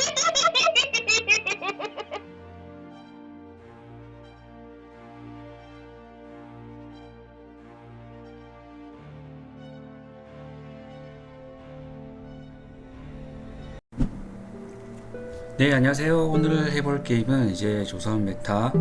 네 안녕하세요. 오늘 해볼 게임은 이제 조선 메타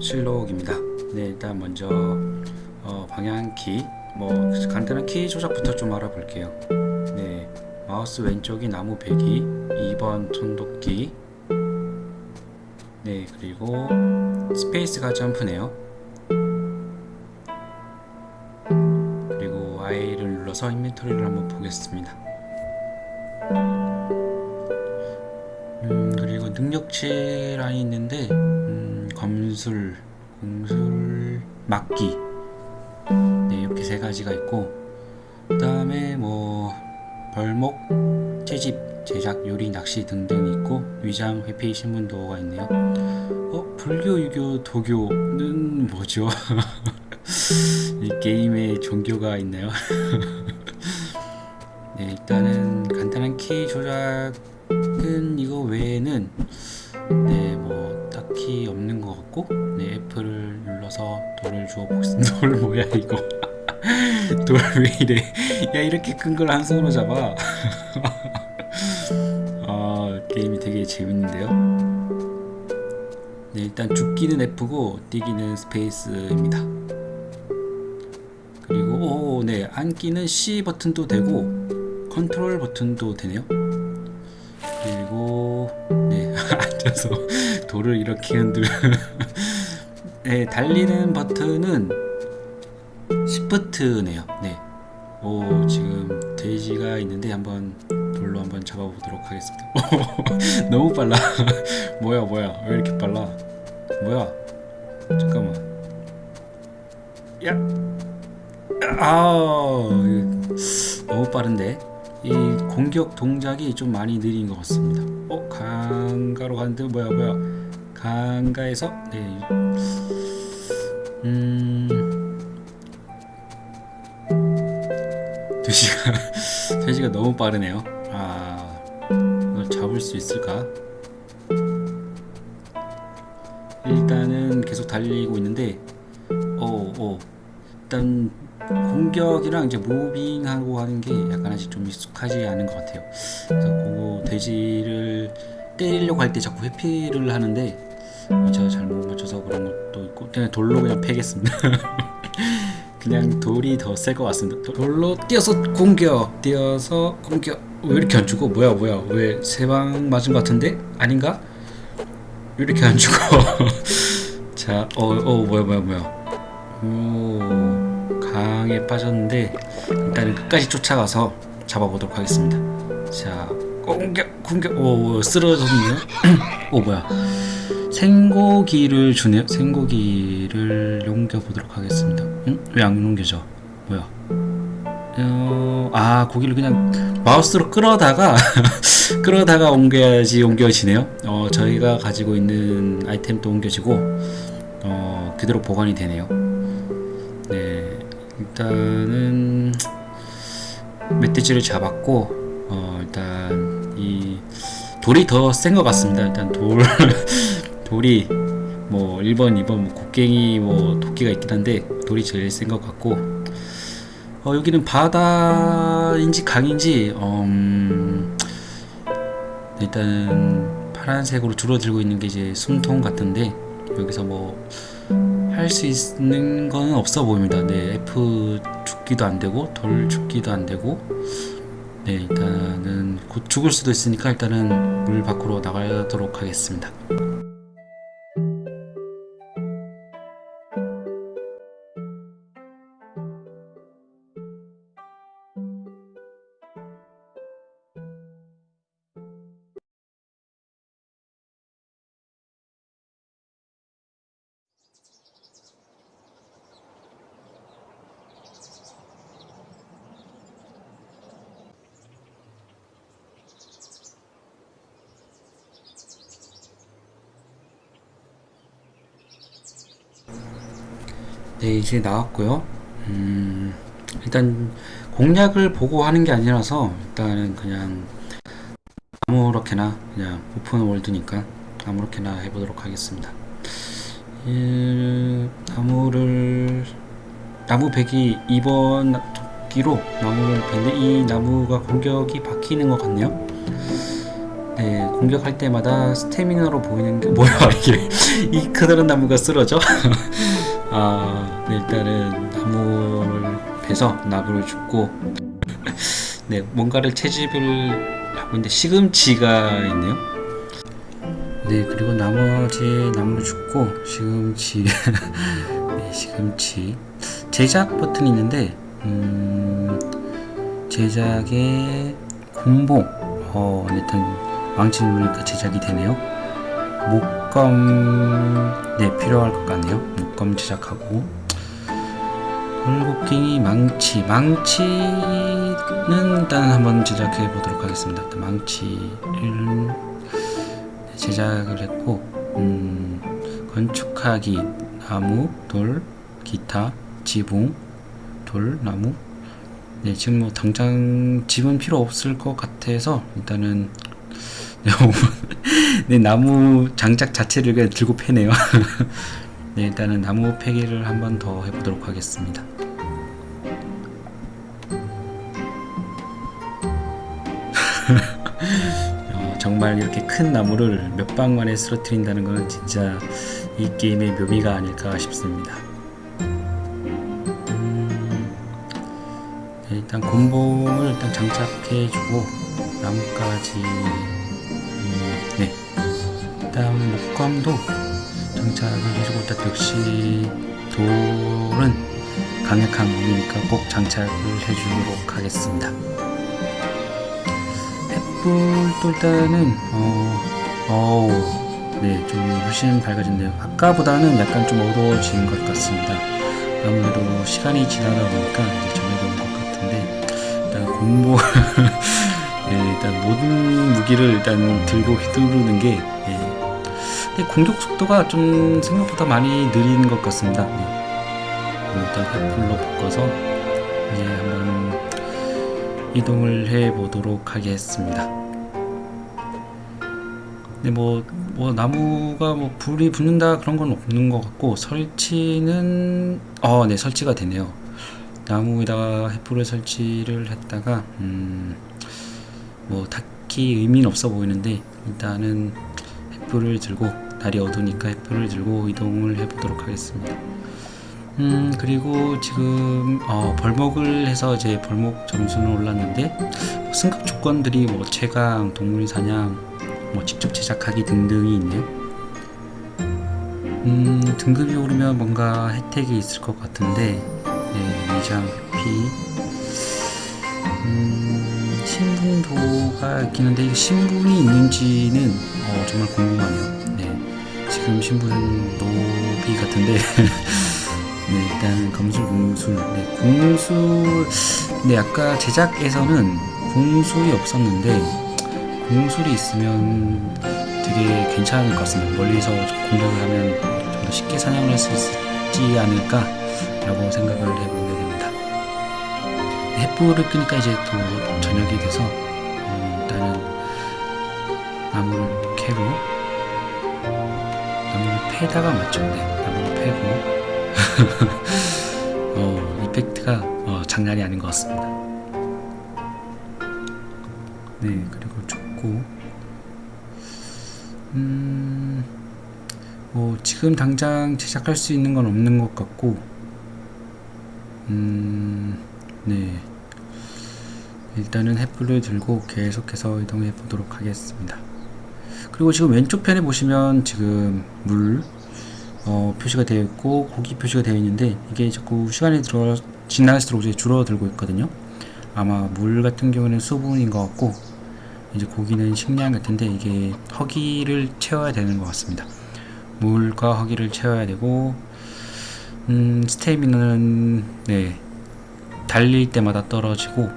실록입니다. 네 일단 먼저 어, 방향키 뭐 간단한 키 조작부터 좀 알아볼게요. 네 마우스 왼쪽이 나무 베기 2번 손도끼 네 그리고 스페이스가 점프네요. 그리고 I를 눌러서 인벤토리를 한번 보겠습니다. 음, 그리고 능력치 라인이 있는데 음, 검술, 궁술, 막기. 네, 이렇게 세 가지가 있고 그 다음에 뭐 벌목, 채집, 제작, 요리, 낚시 등등 있고 위장, 회피, 신문도가 있네요 어? 불교, 유교, 도교는 뭐죠? 이 게임에 종교가 있나요? 네, 일단은 간단한 키 조작 은 이거 외에는 네 뭐 딱히 없는 것 같고 네 F를 눌러서 돌을 주워 보겠습니다 돌 뭐야 이거 돌 왜 이래 야 이렇게 큰 걸 한 손으로 잡아 재밌는데요. 네 일단 줍기는 F고 뛰기는 스페이스입니다. 그리고 오 네 앉기는 C 버튼도 되고 컨트롤 버튼도 되네요. 그리고 네 앉아서 돌을 이렇게 흔들 네 달리는 버튼은 시프트네요. 네 오 지금 돼지가 있는데 한번 돌로 한번 잡아보도록 하겠습니다. 너무 빨라. 뭐야 뭐야. 왜 이렇게 빨라? 뭐야? 잠깐만. 야. 아우 너무 빠른데? 이 공격 동작이 좀 많이 느린 것 같습니다. 어? 강가로 가는데 뭐야 뭐야? 강가에서? 네. 음... 돼지가 돼지가 너무 빠르네요 잡을 수 있을까 일단은 계속 달리고 있는데 어, 어. 일단 공격이랑 이제 무빙하고 하는 게 약간씩 좀 익숙하지 않은 것 같아요. 그래서 그 돼지를 때리려고 할 때 자꾸 회피를 하는데 제가 잘못 맞춰서 그런 것도 있고 그냥 돌로 그냥 패겠습니다. 그냥 돌이 더 셀 것 같습니다. 돌로 뛰어서 공격, 뛰어서 공격. 왜 이렇게 안 죽어? 뭐야 뭐야? 왜 세 방 맞은 것 같은데? 아닌가? 왜 이렇게 안 죽어? 자, 어, 어, 뭐야 뭐야 뭐야? 오. 강에 빠졌는데 일단은 끝까지 쫓아가서 잡아보도록 하겠습니다 자 공격 공격 오 쓰러졌네요 오 뭐야 생고기를 주네요 생고기를 옮겨보도록 하겠습니다 응? 왜 안 옮겨져 뭐야 어, 아 고기를 그냥 마우스로 끌어다가 끌어다가 옮겨야지 옮겨지네요. 어, 저희가 가지고 있는 아이템도 옮겨지고 어, 그대로 보관이 되네요. 네 일단은 멧돼지를 잡았고 어 일단 이 돌이 더 센 것 같습니다. 일단 돌 돌이 뭐 1번 2번 뭐 곡괭이 뭐 도끼가 있긴 한데 돌이 제일 센 것 같고 어 여기는 바다인지 강인지 음 일단 파란색으로 줄어들고 있는 게 이제 숨통 같은데 여기서 뭐 할 수 있는 건 없어 보입니다. 네, F 죽기도 안 되고 돌 죽기도 안 되고 네, 일단은 곧 죽을 수도 있으니까 일단은 물 밖으로 나가도록 하겠습니다. 네 이제 나왔고요 음, 일단 공략을 보고 하는 게 아니라서 일단은 그냥 아무 아무렇게나 그냥 오픈 월드니까 아무렇게나 해보도록 하겠습니다. 예, 나무를 나무 백이 이번 도끼로 나무를 베는데 이 나무가 공격이 바뀌는 것 같네요. 네, 공격할 때마다 스태미너로 보이는 게 뭐야 이게 이 크다란 나무가 쓰러져? 아, 네, 일단은 나무를 베서 나무를 줍고 네, 뭔가를 채집을 하고 있는데 시금치가 있네요. 네, 그리고 나머지 나무를 줍고 시금치 네, 시금치 제작 버튼이 있는데 음, 제작의 공봉 어, 일단 망치 누르니까 제작이 되네요. 목검 네 필요할 것 같네요. 목검 제작하고 돌곡갱이 망치 망치는 일단 한번 제작해 보도록 하겠습니다. 일단 망치를 제작을 했고 음, 건축하기 나무 돌 기타 지붕 돌 나무 네 지금 뭐 당장 집은 필요 없을 것 같아서 일단은 네, 나무 장작 자체를 그냥 들고 패네요. 네, 일단은 나무 패기를 한번 더 해보도록 하겠습니다. 어, 정말 이렇게 큰 나무를 몇 방 만에 쓰러뜨린다는 것은 진짜 이 게임의 묘미가 아닐까 싶습니다. 음, 네, 일단 곤봉을 일단 장착해주고 나뭇가지 네. 다음 목감도 장착을 해주고 일단 역시 돌은 강력한 몸이니까 꼭 장착을 해주도록 하겠습니다. 햇불도 일단은 어, 어우, 네, 좀 훨씬 밝아졌네요. 아까보다는 약간 좀 어두워진 것 같습니다. 아무래도 시간이 지나다 보니까 이제 저녁이 온 것 같은데 일단 공부 예, 일단 모든 무기를 일단 들고 휘두르는 게 예. 공격 속도가 좀 생각보다 많이 느린 것 같습니다. 예. 일단 횃불로 바꿔서 이제 한번 이동을 해 보도록 하겠습니다. 네, 뭐, 뭐 나무가 뭐 불이 붙는다 그런 건 없는 것 같고 설치는 어, 네 설치가 되네요. 나무에다가 횃불을 설치를 했다가 음, 뭐 딱히 의미는 없어 보이는데 일단은 횃불을 들고 날이 어두우니까 횃불을 들고 이동을 해보도록 하겠습니다. 음 그리고 지금 어, 벌목을 해서 이제 벌목 점수는 올랐는데 승급 조건들이 뭐 최강, 동물 사냥, 뭐 직접 제작하기 등등이 있네요. 음 등급이 오르면 뭔가 혜택이 있을 것 같은데 네, 위장 회피 음, 신분도가 있긴 한데 신분이 있는지는 어, 정말 궁금하네요. 네, 지금 신분은 노비 같은데 네, 일단 검술 공술 네, 공술 네, 아까 제작에서는 공술이 없었는데 공술이 있으면 되게 괜찮을 것 같습니다. 멀리서 공격을 하면 좀 더 쉽게 사냥을 할 수 있지 않을까 라고 생각을 해보게 됩니다. 횃불을 끄니까 이제 또 저녁이 돼서 음, 일단은 나무를 캐고 패다가 맞죠? 네, 나무를 패고 어, 이펙트가 어, 장난이 아닌 것 같습니다. 네, 그리고 죽고 음, 뭐 지금 당장 제작할 수 있는 건 없는 것 같고 음, 네. 일단은 햇불을 들고 계속해서 이동해 보도록 하겠습니다. 그리고 지금 왼쪽 편에 보시면 지금 물 어, 표시가 되어 있고 고기 표시가 되어 있는데 이게 자꾸 시간이 들어 지날수록 이제 줄어들고 있거든요. 아마 물 같은 경우는 수분인 것 같고 이제 고기는 식량 같은데 이게 허기를 채워야 되는 것 같습니다. 물과 허기를 채워야 되고 음, 스테미너는 네 달릴 때마다 떨어지고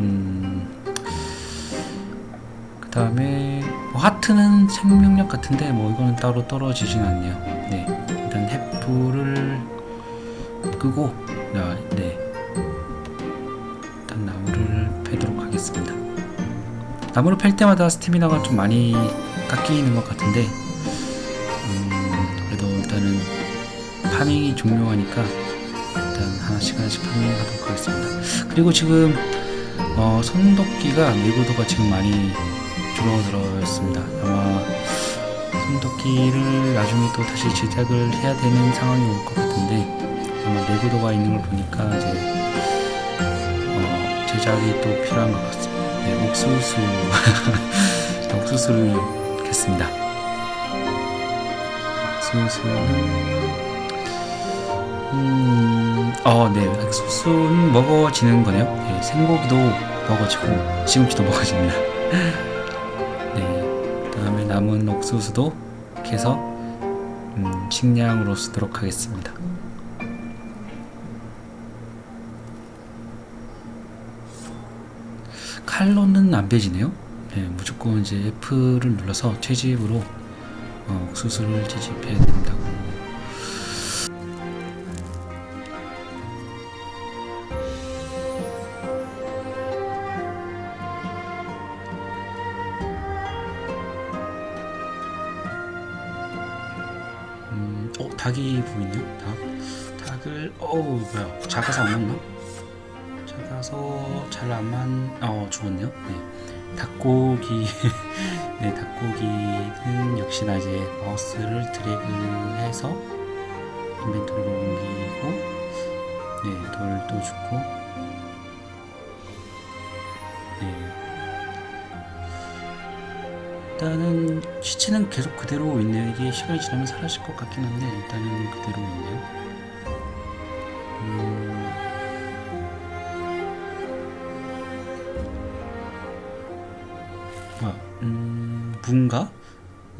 음, 그 다음에 뭐 하트는 생명력 같은데 뭐 이거는 따로 떨어지진 않네요. 네 일단 햇불을 끄고 아, 네 일단 나무를 패도록 하겠습니다. 나무를 팰 때마다 스태미나가 좀 많이 깎이는 것 같은데 음, 그래도 일단은 파밍이 종료하니까 일단 하나씩 하나씩 파밍하도록 하겠습니다. 그리고 지금 어, 손도끼가 내구도가 지금 많이 줄어들었습니다. 아마 손도끼를 나중에 또 다시 제작을 해야 되는 상황이 올 것 같은데 아마 내구도가 있는 걸 보니까 이제 어, 제작이 또 필요한 것 같습니다. 네, 옥수수 옥수수를 겠습니다. 옥수수는 음, 어, 네, 옥수수는 먹어지는 거네요. 네, 생고기도 먹어지고 시금치도 먹어집니다. 남은 옥수수도 캐서 음, 식량으로 쓰도록 하겠습니다. 칼로는 안 빼지네요. 네, 무조건 이제 F를 눌러서 채집으로 어, 옥수수를 채집해야 된다 어 닭이 보이네요. 닭, 닭을 어우 뭐야 작아서 안 맞나? 작아서 잘 안 맞, 어 죽었네요. 네, 닭고기, 네 닭고기는 역시나 이제 마우스를 드래그해서 인벤토리로 옮기고, 네 돌도 주고, 일단은 시체는 계속 그대로 있네요. 이게 시간이 지나면 사라질 것 같긴 한데 일단은 그대로 있네요. 음, 뭐야? 음, 무인가?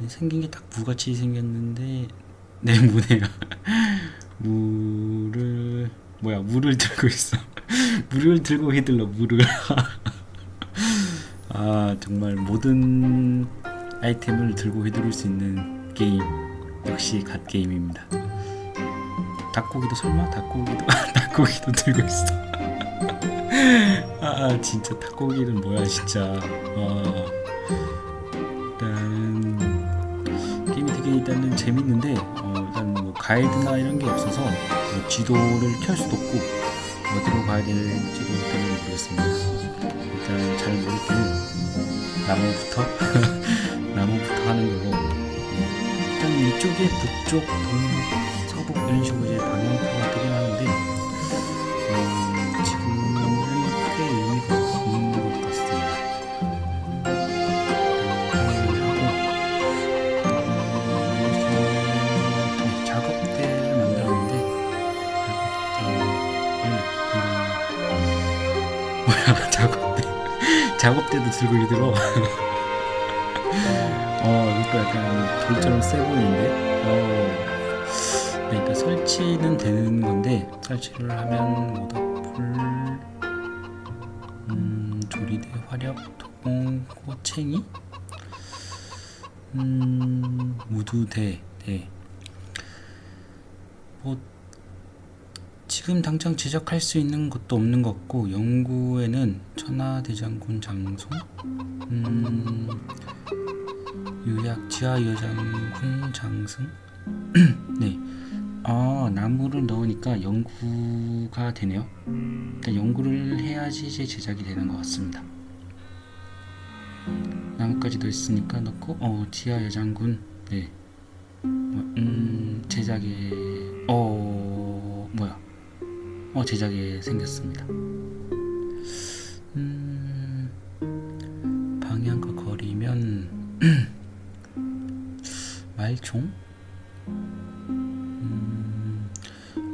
생긴 게 딱 무같이 생겼는데 네 무네요. 무를 뭐야? 물을 들고 있어. 물을 들고 휘둘러 물을. 아 정말 모든 아이템을 들고 휘두를 수 있는 게임 역시 갓 게임입니다. 닭고기도 설마 닭고기도 닭고기도 들고 있어. 아 진짜 닭고기는 뭐야 진짜. 와. 일단 게임이 되게 일단은 재밌는데 어, 일단 뭐 가이드나 이런 게 없어서 뭐 지도를 켤 수도 없고 어디로 가야 될지도 일단은 모르겠습니다. 일단 잘 모를 때는 나무부터 나무부터 하는 네. 일단 이쪽에 북쪽 동북 서북 이런 식으로 이제 방향표가 뜨긴 하는데 음, 지금은 크게 의미가 없는 것 같습니다. 음, 음, 작업대를 만들었는데 작업대를 뭐야 작업대 작업대도 들고 이들어 어 이거 약간 돌처럼 세 보이는데? 어. 그러니까 설치는 되는 건데 설치를 하면 모닥불 음 조리대 화력 도공 호챙이? 음 무두대 네. 뭐 지금 당장 제작할 수 있는 것도 없는 것 같고 영구에는 천하대장군 장송 음, 유약 지하 여장군 장승? 네. 아 나무를 넣으니까 연구가 되네요. 일단 연구를 해야지 이제 제작이 되는 것 같습니다. 나무까지 넣었으니까 넣고 어 지하 여장군. 네. 뭐, 음, 제작에 어 뭐야? 어 제작에 생겼습니다. 말총? 음,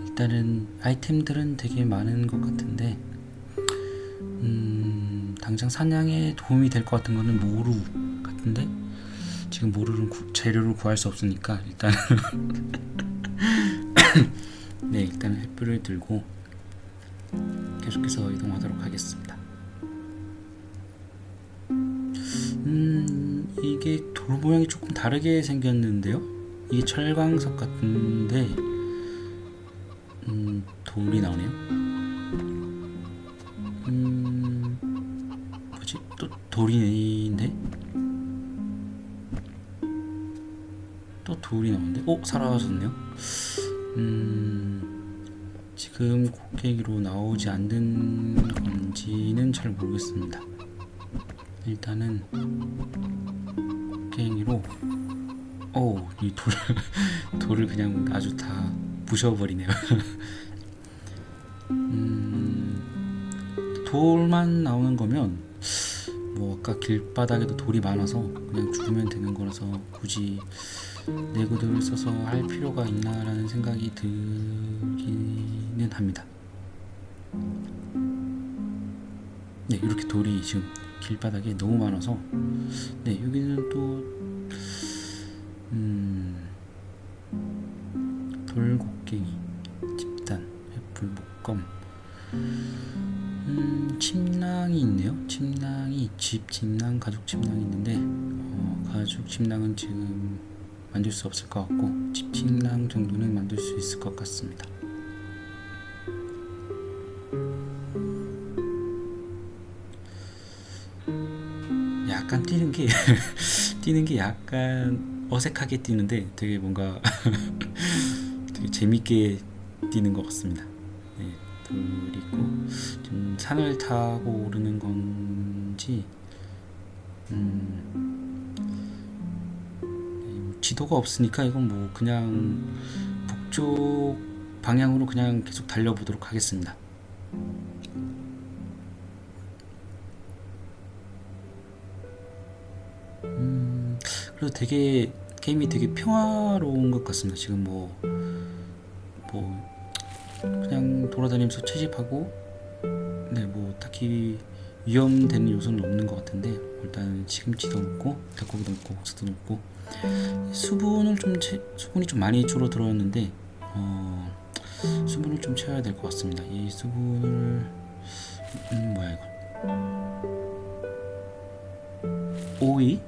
일단은 아이템들은 되게 많은 것 같은데 음, 당장 사냥에 도움이 될 것 같은 거는 모루 같은데 지금 모루는 구, 재료를 구할 수 없으니까 일단 네 일단 햇불을 들고 계속해서 이동하도록 하겠습니다. 이게 돌 모양이 조금 다르게 생겼는데요. 이게 철광석 같은데, 음, 돌이 나오네요. 음, 뭐지? 또 돌이네? 또 돌이 나오는데? 어? 사라졌네요? 음... 지금 곡괭이로 나오지 않는 건지는 잘 모르겠습니다. 일단은 곡괭이로 오, 이 돌, 돌을 그냥 아주 다 부셔버리네요. 음, 돌만 나오는 거면 뭐 아까 길바닥에도 돌이 많아서 그냥 죽으면 되는 거라서 굳이 내구도를 써서 할 필요가 있나 라는 생각이 들기는 합니다. 네, 이렇게 돌이 지금 길바닥에 너무 많아서 네, 여기는 또 음, 돌곡괭이, 집단, 횃불, 목검 음, 침낭이 있네요. 침낭이 집 침낭, 가죽 침낭이 있는데 어, 가죽 침낭은 지금 만들 수 없을 것 같고 집 침낭 정도는 만들 수 있을 것 같습니다. 약간 뛰는 게 뛰는 게 약간 어색하게 뛰는데 되게 뭔가 되게 재밌게 뛰는 것 같습니다. 네, 그리고 좀 산을 타고 오르는 건지 음, 네, 지도가 없으니까 이건 뭐 그냥 북쪽 방향으로 그냥 계속 달려보도록 하겠습니다. 그래도 되게 게임이 되게 평화로운 것 같습니다. 지금 뭐, 뭐, 그냥 돌아다니면서 채집하고, 네, 뭐, 딱히 위험되는 요소는 없는 것 같은데, 일단 시금치도 먹고, 닭고기도 먹고, 국수도 먹고, 수분을 좀, 채, 수분이 좀 많이 줄어 들었는데, 어, 수분을 좀 채워야 될 것 같습니다. 이 수분을, 음, 뭐야, 이거. 오이?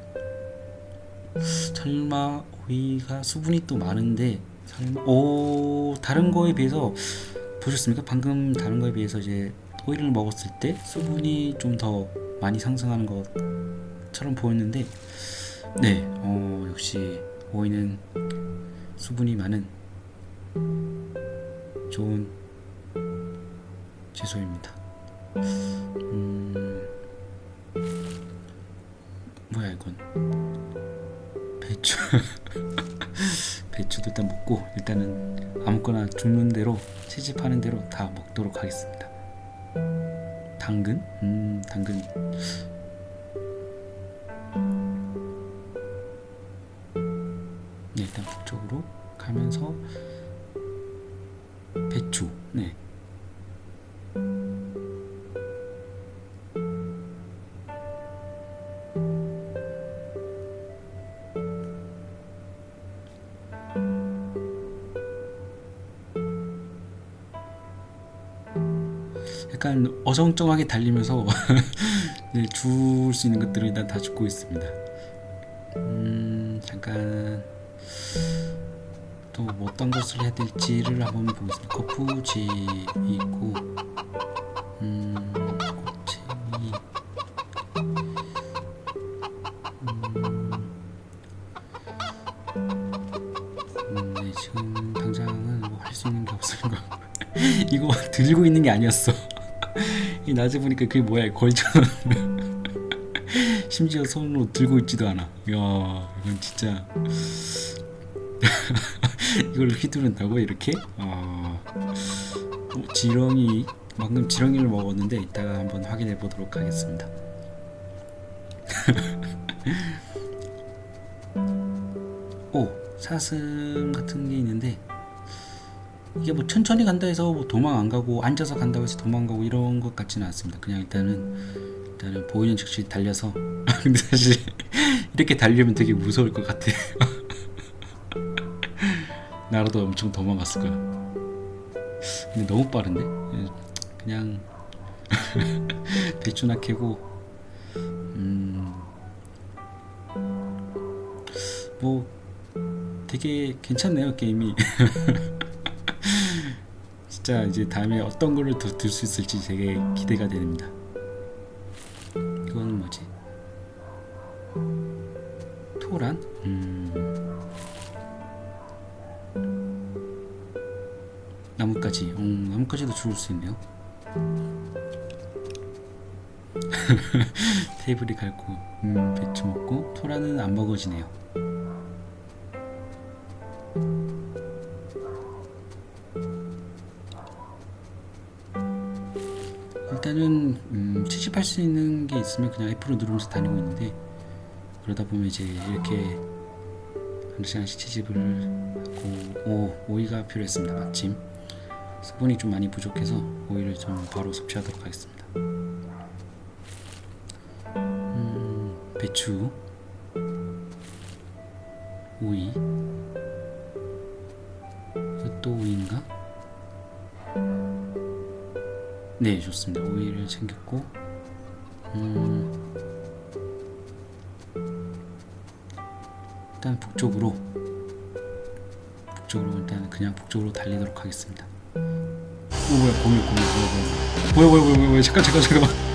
설마 오이가 수분이 또 많은데 설마 오 다른 거에 비해서 보셨습니까? 방금 다른 거에 비해서 이제 오이를 먹었을 때 수분이 좀 더 많이 상승하는 것처럼 보였는데 네, 어, 역시 오이는 수분이 많은 좋은 채소입니다. 음, 뭐야 이건? 배추 배추도 일단 먹고 일단은 아무거나 죽는 대로 채집하는 대로 다 먹도록 하겠습니다. 당근? 음 당근 네 일단 북쪽으로 가면서 배추 네 어정쩡하게 달리면서 네, 줄수 있는 것들을 일단 다 줍고 있습니다. 음, 잠깐 또 뭐 어떤 것을 해야 될지를 한번 보겠습니다. 거푸집이 있고, 음, 곱챙이, 음, 네, 뭐. 이거 들고 있는 게 아니었어. 이 낮에 보니까 그게 뭐야 걸쳐놓 심지어 손으로 들고 있지도 않아. 이야 이건 진짜 이걸 휘두른다고 이렇게? 어... 어, 지렁이 방금 지렁이를 먹었는데 이따가 한번 확인해 보도록 하겠습니다. 오 사슴 같은 게 있는데 이게 뭐 천천히 간다 해서 뭐 도망 안 가고 앉아서 간다고 해서 도망 가고 이런 것 같지는 않습니다. 그냥 일단은 일단은 보이는 즉시 달려서 근데 사실 이렇게 달리면 되게 무서울 것 같아. 나라도 엄청 도망갔을 거야. 근데 너무 빠른데? 그냥 배추나 캐고 음, 뭐 되게 괜찮네요 게임이. 진짜 이제 다음에 어떤 거를 더 들 수 있을지 되게 기대가 됩니다. 이건 거지? 토란? 음. 나뭇가지. 음, 나뭇가지도 좋을 수 있네요. 테이블이 갈고 음, 배추 먹고 토라는 안 먹어지네요. 있으면 그냥 F로 누르면서 다니고 있는데 그러다 보면 이제 이렇게 한 시간씩 채집을 하고 오, 오이가 필요했습니다 마침. 수분이 좀 많이 부족해서 오이를 좀 바로 섭취하도록 하겠습니다. 음, 배추 오이. 이것도 오이인가? 네 좋습니다. 오이를 챙겼고 음, 일단 북쪽으로 북쪽으로 일단 그냥 북쪽으로 달리도록 하겠습니다. 오 뭐야 거미 거미 뭐야 뭐야 뭐야 뭐야 뭐야 잠깐 잠깐 잠깐만